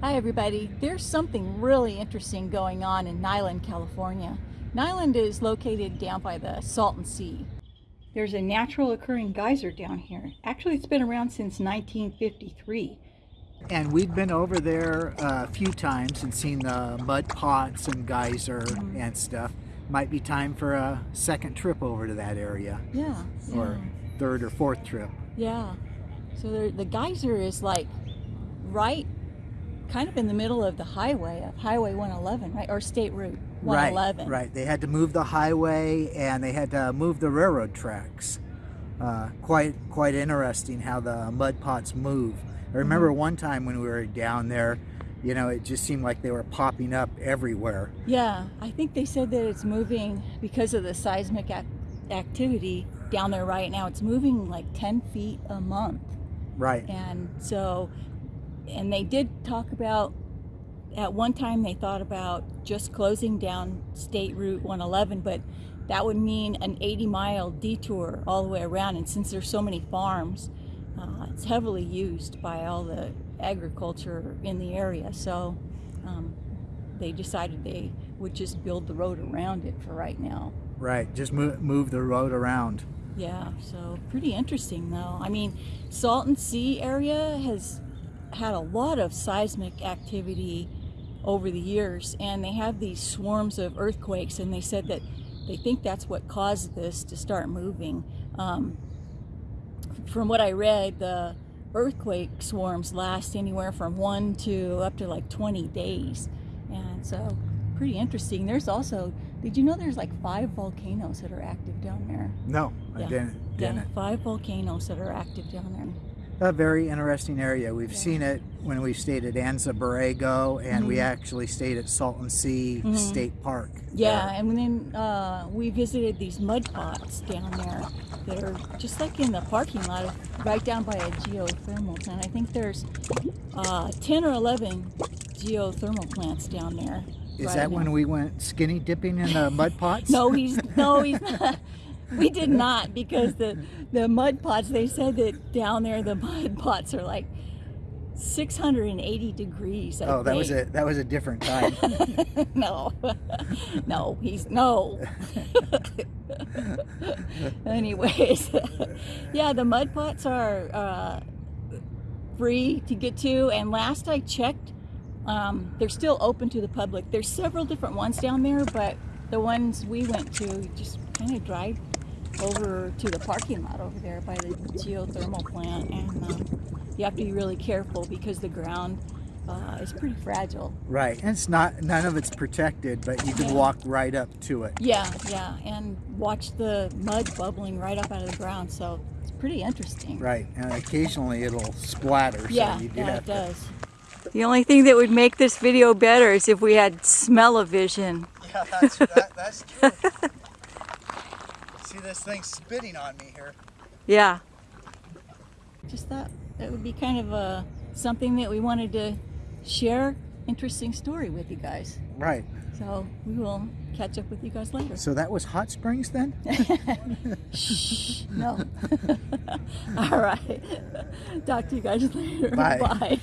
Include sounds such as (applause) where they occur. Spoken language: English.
Hi everybody. There's something really interesting going on in Niland, California. Niland is located down by the Salton Sea. There's a natural occurring geyser down here. Actually, it's been around since 1953. And we've been over there a few times and seen the mud pots and geyser Mhm. and stuff. Might be time for a second trip over to that area, Yeah. or third or fourth trip. Yeah. So there, the geyser is like right kind of in the middle of the highway, of Highway 111, right? Or State Route 111. Right, right. They had to move the highway and they had to move the railroad tracks. Uh, quite, quite interesting how the mud pots move. I remember one time when we were down there, you know, it just seemed like they were popping up everywhere. Yeah, I think they said that it's moving because of the seismic ac activity down there right now. It's moving like 10 feet a month. Right. And so, and they did talk about, at one time they thought about just closing down State Route 111, but that would mean an 80 mile detour all the way around. And since there's so many farms, uh, it's heavily used by all the agriculture in the area. So um, they decided they would just build the road around it for right now. Right. Just move, move the road around. Yeah, so pretty interesting though. I mean, Salton Sea area has had a lot of seismic activity over the years and they have these swarms of earthquakes and they said that they think that's what caused this to start moving. Um, from what I read, the earthquake swarms last anywhere from one to up to like 20 days. And so pretty interesting. There's also, did you know there's like five volcanoes that are active down there? No, I didn't. Yeah, didn't. five volcanoes that are active down there. A very interesting area. We've Yeah. seen it when we stayed at Anza Borrego and we Mhm. actually stayed at Salton Sea Mhm. State Park. Yeah, there. and then uh, we visited these mud pots down there that are just like in the parking lot, right down by a geothermal plant. I think there's uh, 10 or 11 geothermal plants down there. Is right that now. when we went skinny dipping in the mud (laughs) pots? No, he's no, he's (laughs) not. We did not because the the mud pots. They said that down there the mud (laughs) pots are like 680 degrees. I Oh, that was a that was a different time. (laughs) no, (laughs) no, he's no. Anyways, yeah, the mud pots are uh, free to get to, and last I checked, um, they're still open to the public. There's several different ones down there, but the ones we went to, just kind of drive over to the parking lot over there by the geothermal plant, and um, you have to be really careful because the ground uh, is pretty fragile. right. And it's not none of it's protected, but you can Yeah. walk right up to it. Yeah, yeah, and watch the mud bubbling right up out of the ground. So it's pretty interesting. Right. And occasionally it'll splatter. Yeah, so you do yeah, have it to does. The only thing that would make this video better is if we had smell-o-vision. Yeah, that's that, that's true. (laughs) See this thing spitting on me here. Yeah. Just thought that would be kind of a something that we wanted to share. Interesting story with you guys. Right. So we will catch up with you guys later. So that was hot springs then? (laughs) Shh, no. (laughs) All right. Talk to you guys later. Bye. Bye.